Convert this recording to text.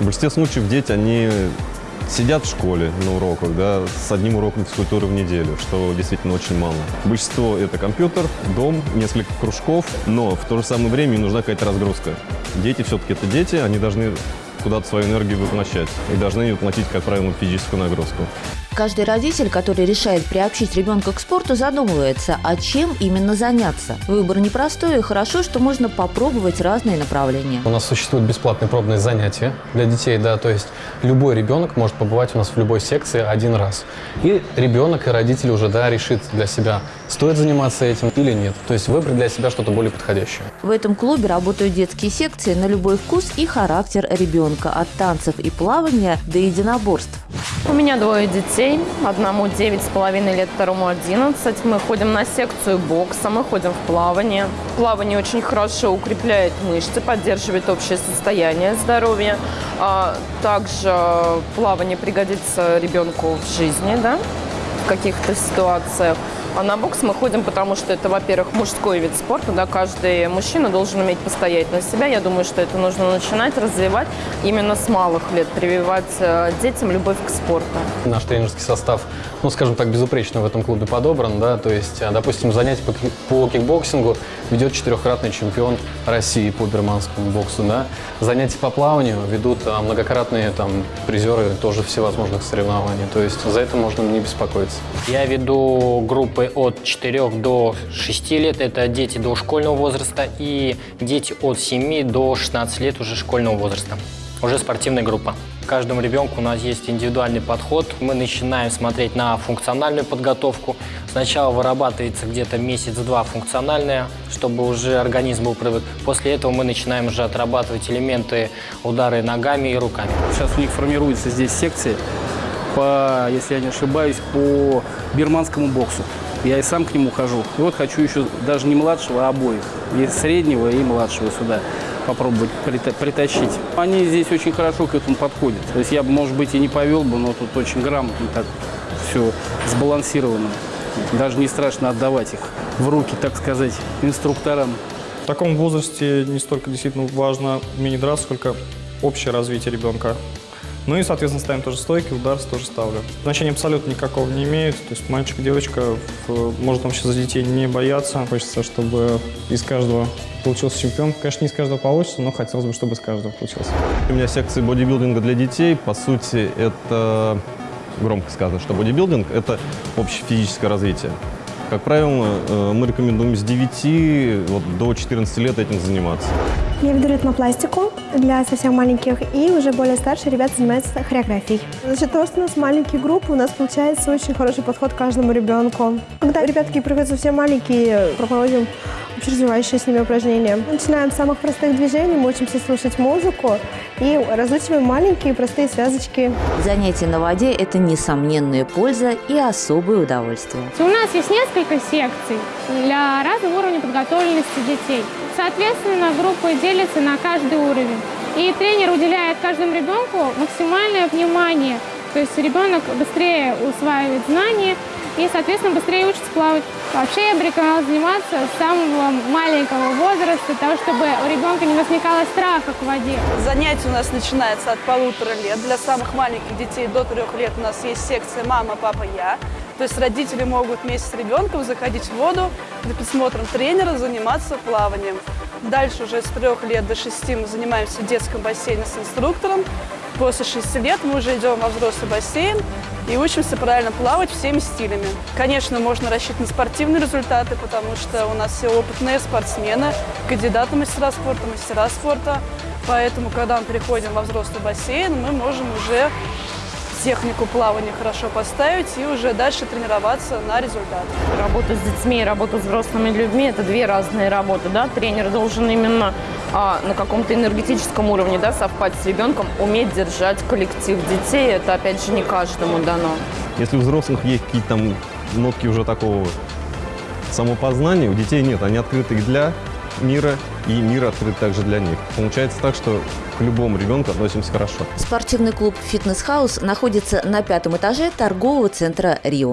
В большинстве случаев дети, они сидят в школе на уроках, да, с одним уроком физкультуры в неделю, что действительно очень мало. Большинство – это компьютер, дом, несколько кружков, но в то же самое время им нужна какая-то разгрузка. Дети все-таки это дети, они должны куда-то свою энергию воплощать и должны ее платить, как правило, физическую нагрузку. Каждый родитель, который решает приобщить ребенка к спорту, задумывается, а чем именно заняться. Выбор непростой, и хорошо, что можно попробовать разные направления. У нас существуют бесплатные пробные занятия для детей, да, то есть любой ребенок может побывать у нас в любой секции один раз. И ребенок и родители уже, да, решит для себя, стоит заниматься этим или нет. То есть выбрать для себя что-то более подходящее. В этом клубе работают детские секции на любой вкус и характер ребенка, от танцев и плавания до единоборств. У меня двое детей. Одному 9,5 лет, второму 11. Мы ходим на секцию бокса, мы ходим в плавание. Плавание очень хорошо укрепляет мышцы, поддерживает общее состояние здоровья. А также плавание пригодится ребенку в жизни, да, в каких-то ситуациях. А на бокс мы ходим, потому что это, во-первых, мужской вид спорта, да, каждый мужчина должен уметь постоять на себя. Я думаю, что это нужно начинать развивать именно с малых лет, прививать э, детям любовь к спорту. Наш тренерский состав, ну, скажем так, безупречно в этом клубе подобран, да, то есть, э, допустим, занятия по, по кикбоксингу ведет четырехкратный чемпион России по бирманскому боксу, да. Занятия по плаванию ведут а, многократные там призеры тоже всевозможных соревнований, то есть за это можно не беспокоиться. Я веду группы от 4 до 6 лет, это дети до школьного возраста, и дети от 7 до 16 лет уже школьного возраста, уже спортивная группа. Каждому ребенку у нас есть индивидуальный подход. Мы начинаем смотреть на функциональную подготовку. Сначала вырабатывается где-то месяц-два функциональная, чтобы уже организм был привык. После этого мы начинаем уже отрабатывать элементы удары ногами и руками. Сейчас у них формируется здесь секции, по, если я не ошибаюсь, по бирманскому боксу. Я и сам к нему хожу. И вот хочу еще даже не младшего, а обоих. И среднего, и младшего сюда попробовать притащить. Они здесь очень хорошо к этому подходят. То есть я бы, может быть, и не повел бы, но тут очень грамотно так все сбалансировано. Даже не страшно отдавать их в руки, так сказать, инструкторам. В таком возрасте не столько действительно важно умение драться, сколько общее развитие ребенка. Ну и, соответственно, ставим тоже стойки, удар тоже ставлю. Значения абсолютно никакого не имеет. То есть мальчик, девочка, может вообще за детей не бояться. Хочется, чтобы из каждого получился чемпион. Конечно, не из каждого получится, но хотелось бы, чтобы из каждого получился. У меня секции бодибилдинга для детей. По сути, это громко сказано, что бодибилдинг – это общее физическое развитие. Как правило, э, мы рекомендуем с 9 вот, до 14 лет этим заниматься. Я веду ритмопластику для совсем маленьких, и уже более старшие ребята занимаются хореографией. За счет того, что у нас маленькие группы, у нас получается очень хороший подход к каждому ребенку. Когда ребятки приходят совсем маленькие, проводим общеразвивающие с ними упражнения. Начинаем с самых простых движений, мы учимся слушать музыку и разучиваем маленькие простые связочки. Занятия на воде – это несомненная польза и особое удовольствие. У нас есть несколько секций для разного уровня подготовленности детей. Соответственно, группы делятся на каждый уровень. И тренер уделяет каждому ребенку максимальное внимание. То есть ребенок быстрее усваивает знания и, соответственно, быстрее учится плавать. Вообще я бы рекомендовала заниматься с самого маленького возраста, того, чтобы у ребенка не возникало страха к воде. Занятие у нас начинается от полутора лет. Для самых маленьких детей до трех лет у нас есть секция «Мама, папа, я». То есть родители могут вместе с ребенком заходить в воду, под присмотром тренера заниматься плаванием. Дальше уже с трех лет до шести мы занимаемся в детском бассейне с инструктором. После шести лет мы уже идем во взрослый бассейн и учимся правильно плавать всеми стилями. Конечно, можно рассчитывать на спортивные результаты, потому что у нас все опытные спортсмены, кандидаты мастера спорта, мастера спорта. Поэтому, когда мы переходим во взрослый бассейн, мы можем уже технику плавания хорошо поставить и уже дальше тренироваться на результат. Работа с детьми и работа с взрослыми людьми – это две разные работы. Да? Тренер должен именно а, на каком-то энергетическом уровне да, совпать с ребенком, уметь держать коллектив детей. Это, опять же, не каждому дано. Если у взрослых есть какие-то там нотки уже такого самопознания, у детей нет. Они открыты для мира, и мир открыт также для них. Получается так, что к любому ребенку относимся хорошо. Спортивный клуб «Фитнес-хаус» находится на пятом этаже торгового центра «Рио».